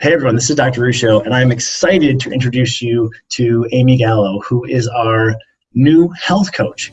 Hey everyone, this is Dr. Ruscio, and I'm excited to introduce you to Amy Gallo, who is our new health coach.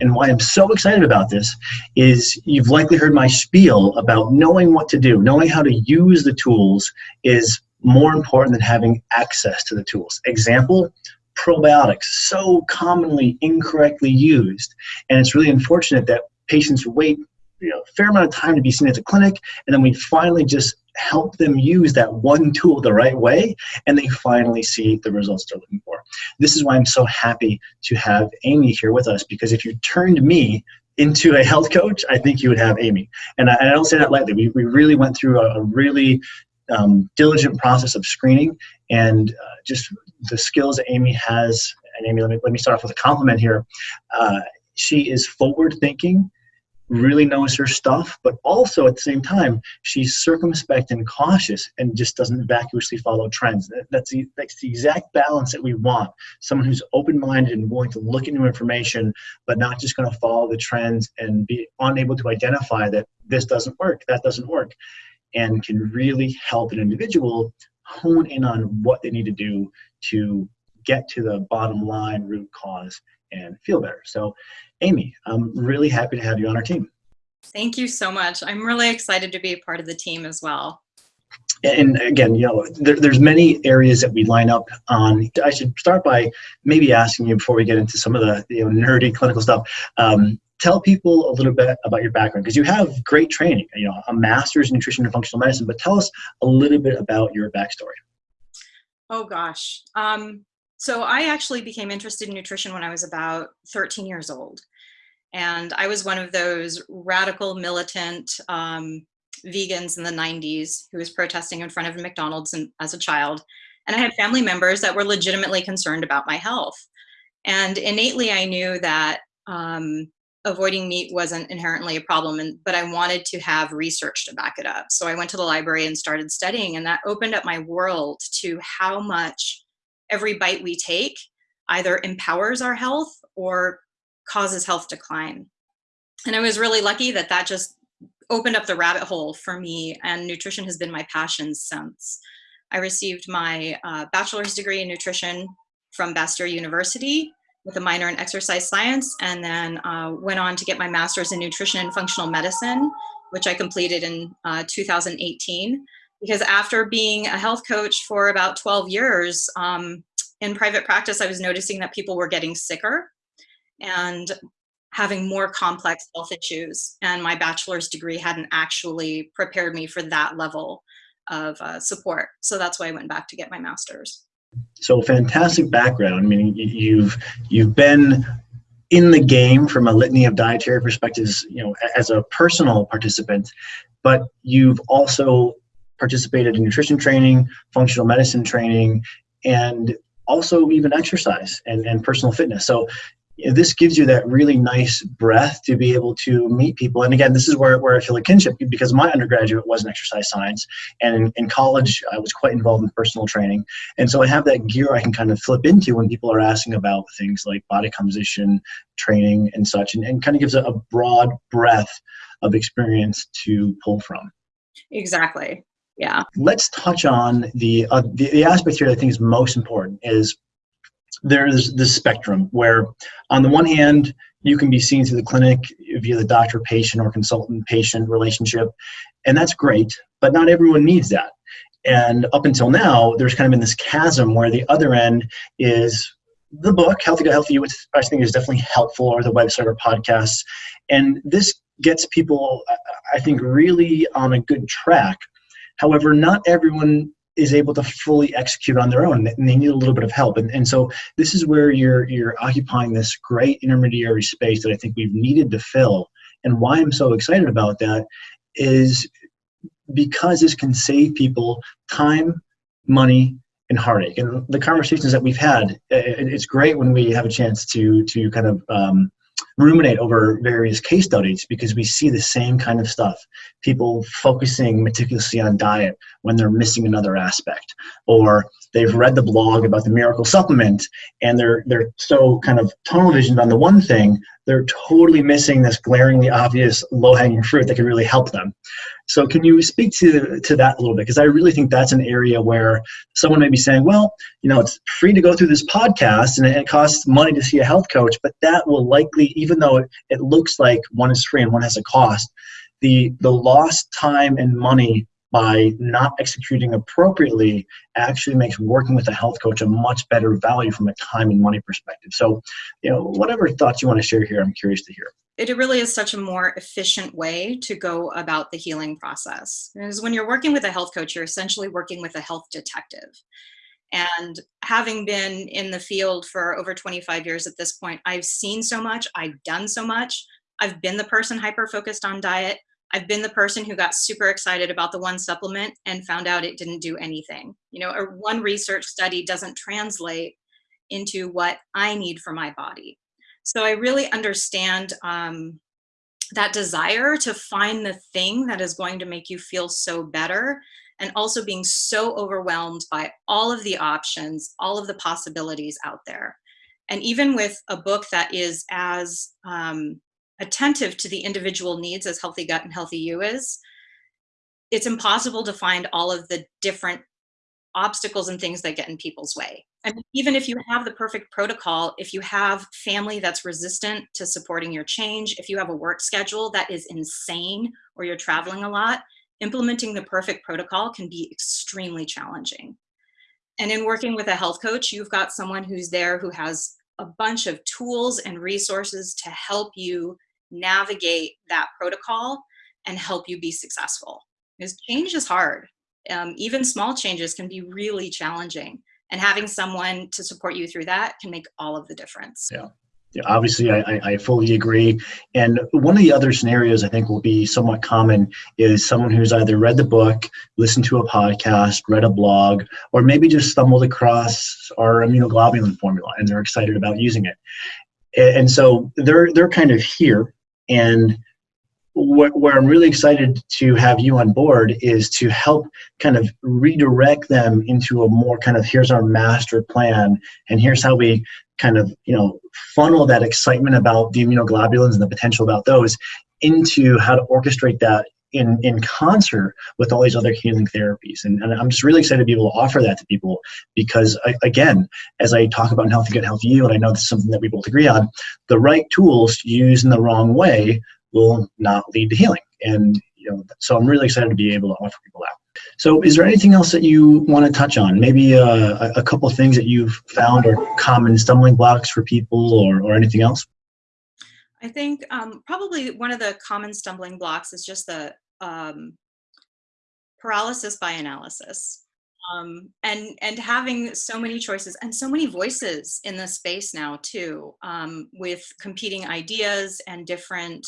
And why I'm so excited about this is you've likely heard my spiel about knowing what to do, knowing how to use the tools is more important than having access to the tools. Example, probiotics, so commonly incorrectly used. And it's really unfortunate that patients wait you know, a fair amount of time to be seen at the clinic, and then we finally just help them use that one tool the right way, and they finally see the results they're looking for. This is why I'm so happy to have Amy here with us, because if you turned me into a health coach, I think you would have Amy. And I, I don't say that lightly. We, we really went through a, a really um, diligent process of screening and uh, just the skills that Amy has. And Amy, let me, let me start off with a compliment here. Uh, she is forward thinking really knows her stuff, but also at the same time, she's circumspect and cautious and just doesn't vacuously follow trends. That's the, that's the exact balance that we want. Someone who's open-minded and willing to look new information, but not just gonna follow the trends and be unable to identify that this doesn't work, that doesn't work, and can really help an individual hone in on what they need to do to get to the bottom line root cause and feel better. So Amy, I'm really happy to have you on our team. Thank you so much. I'm really excited to be a part of the team as well. And again, you know, there, there's many areas that we line up on. I should start by maybe asking you before we get into some of the you know, nerdy clinical stuff. Um, tell people a little bit about your background because you have great training, you know, a master's in nutrition and functional medicine, but tell us a little bit about your backstory. Oh gosh. Um, so I actually became interested in nutrition when I was about 13 years old. And I was one of those radical militant um, vegans in the 90s who was protesting in front of McDonald's and, as a child. And I had family members that were legitimately concerned about my health. And innately, I knew that um, avoiding meat wasn't inherently a problem, and, but I wanted to have research to back it up. So I went to the library and started studying, and that opened up my world to how much every bite we take either empowers our health or causes health decline. And I was really lucky that that just opened up the rabbit hole for me and nutrition has been my passion since. I received my uh, bachelor's degree in nutrition from Bastyr University with a minor in exercise science and then uh, went on to get my master's in nutrition and functional medicine, which I completed in uh, 2018 because after being a health coach for about 12 years um, in private practice, I was noticing that people were getting sicker and having more complex health issues. And my bachelor's degree hadn't actually prepared me for that level of uh, support. So that's why I went back to get my master's. So fantastic background. I mean, you've you've been in the game from a litany of dietary perspectives, you know, as a personal participant, but you've also participated in nutrition training, functional medicine training, and also even exercise and, and personal fitness. So this gives you that really nice breath to be able to meet people. And again, this is where, where I feel a kinship because my undergraduate was in exercise science. And in, in, college, I was quite involved in personal training. And so I have that gear I can kind of flip into when people are asking about things like body composition, training, and such, and, and kind of gives a, a broad breadth of experience to pull from. Exactly yeah. Let's touch on the, uh, the, the aspect here that I think is most important is there's this spectrum where on the one hand you can be seen through the clinic via the doctor patient or consultant patient relationship and that's great but not everyone needs that and up until now there's kind of been this chasm where the other end is the book healthy gut healthy which i think is definitely helpful or the website or podcasts and this gets people i think really on a good track However, not everyone is able to fully execute on their own and they need a little bit of help. And, and so this is where you're, you're occupying this great intermediary space that I think we've needed to fill. And why I'm so excited about that is because this can save people time, money, and heartache. And the conversations that we've had, it's great when we have a chance to, to kind of um, ruminate over various case studies because we see the same kind of stuff. People focusing meticulously on diet when they're missing another aspect, or they've read the blog about the miracle supplement and they're they're so kind of tunnel visioned on the one thing they're totally missing this glaringly obvious low-hanging fruit that could really help them. So can you speak to, to that a little bit? Because I really think that's an area where someone may be saying, well, you know, it's free to go through this podcast and it costs money to see a health coach, but that will likely, even though it, it looks like one is free and one has a cost, the, the lost time and money by not executing appropriately actually makes working with a health coach a much better value from a time and money perspective. So, you know, whatever thoughts you want to share here, I'm curious to hear. It really is such a more efficient way to go about the healing process. Because when you're working with a health coach, you're essentially working with a health detective. And having been in the field for over 25 years at this point, I've seen so much, I've done so much. I've been the person hyper focused on diet. I've been the person who got super excited about the one supplement and found out it didn't do anything. You know, or one research study doesn't translate into what I need for my body. So I really understand um, that desire to find the thing that is going to make you feel so better and also being so overwhelmed by all of the options, all of the possibilities out there. And even with a book that is as um, attentive to the individual needs as Healthy Gut and Healthy You is, it's impossible to find all of the different obstacles and things that get in people's way. Mean, even if you have the perfect protocol, if you have family that's resistant to supporting your change, if you have a work schedule that is insane or you're traveling a lot, implementing the perfect protocol can be extremely challenging. And in working with a health coach, you've got someone who's there who has a bunch of tools and resources to help you navigate that protocol and help you be successful. Because change is hard. Um, even small changes can be really challenging. And having someone to support you through that can make all of the difference. Yeah. Yeah, obviously, I, I fully agree. And one of the other scenarios I think will be somewhat common is someone who's either read the book, listened to a podcast, read a blog, or maybe just stumbled across our immunoglobulin formula and they're excited about using it. And so they're they're kind of here and wh- where I'm really excited to have you on board is to help kind of redirect them into a more kind of here's our master plan and here's how we kind of you know funnel that excitement about the immunoglobulins and the potential about those into how to orchestrate that in, in concert with all these other healing therapies. And, and I'm just really excited to be able to offer that to people because, I, again, as I talk about Healthy Gut, Healthy You, and I know this is something that we both agree on, the right tools used in the wrong way will not lead to healing. And you know, so I'm really excited to be able to offer people that. So, is there anything else that you want to touch on? Maybe uh, a, couple of things that you've found are common stumbling blocks for people, or, or anything else? I think um, probably one of the common stumbling blocks is just the um, paralysis by analysis. Um, and and having so many choices and so many voices in the space now too, um, with competing ideas and different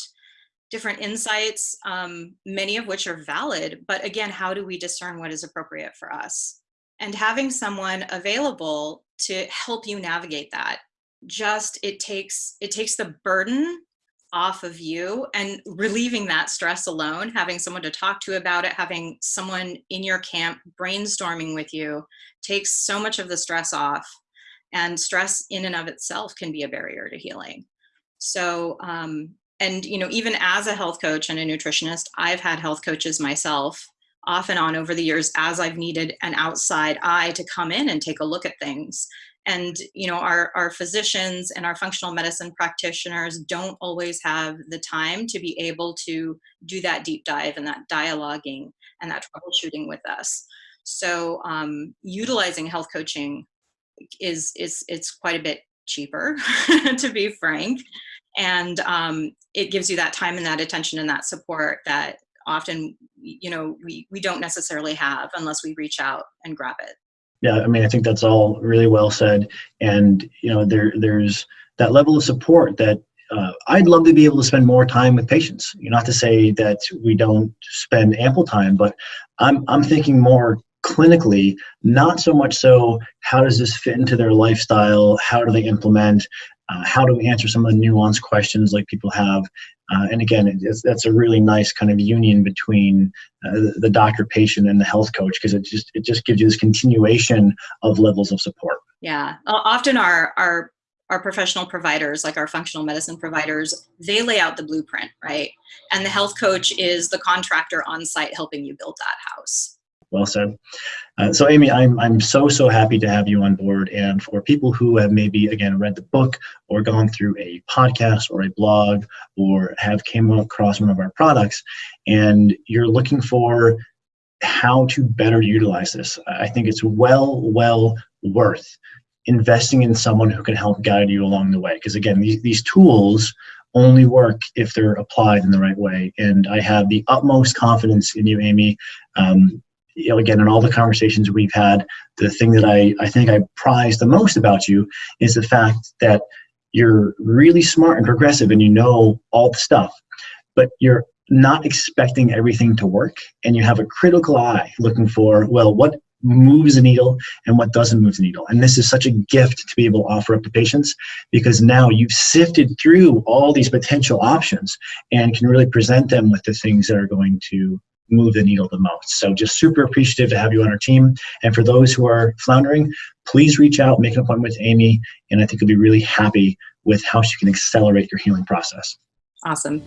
different insights, um, many of which are valid. But again, how do we discern what is appropriate for us? And having someone available to help you navigate that just it takes it takes the burden off of you and relieving that stress alone having someone to talk to about it having someone in your camp brainstorming with you takes so much of the stress off. And stress in and of itself can be a barrier to healing. So um, and you know even as a health coach and a nutritionist i've had health coaches myself off and on over the years as i've needed an outside eye to come in and take a look at things and you know our, our physicians and our functional medicine practitioners don't always have the time to be able to do that deep dive and that dialoguing and that troubleshooting with us. So um, utilizing health coaching is is it's quite a bit cheaper to be frank. And um, it gives you that time and that attention and that support that often you know we, we don't necessarily have unless we reach out and grab it yeah, I mean, I think that's all really well said. And, you know, there there's that level of support that uh, I'd love to be able to spend more time with patients. You know, not to say that we don't spend ample time, but I'm, I'm thinking more clinically, not so much so how does this fit into their lifestyle? How do they implement? Uh, how do we answer some of the nuanced questions like people have? Uh, and again, that's a really nice kind of union between uh, the doctor, patient, and the health coach because it just it just gives you this continuation of levels of support. Yeah, often our our our professional providers, like our functional medicine providers, they lay out the blueprint, right? And the health coach is the contractor on site helping you build that house. Well said. Uh, so, Amy, I'm, I'm so, so happy to have you on board. And for people who have maybe, again, read the book or gone through a podcast or a blog or have came across one of our products and you're looking for how to better utilize this, I think it's well, well worth investing in someone who can help guide you along the way. Because again, these, these tools only work if they're applied in the right way. And I have the utmost confidence in you, Amy. Um, you know, again, in all the conversations we've had, the thing that I, I think I prize the most about you is the fact that you're really smart and progressive and you know all the stuff, but you're not expecting everything to work and you have a critical eye looking for, well, what moves the needle and what doesn't move the needle. And this is such a gift to be able to offer up to patients because now you've sifted through all these potential options and can really present them with the things that are going to move the needle the most. So just super appreciative to have you on our team. And for those who are floundering, please reach out, make an appointment with Amy, and I think you'll be really happy with how she can accelerate your healing process. Awesome.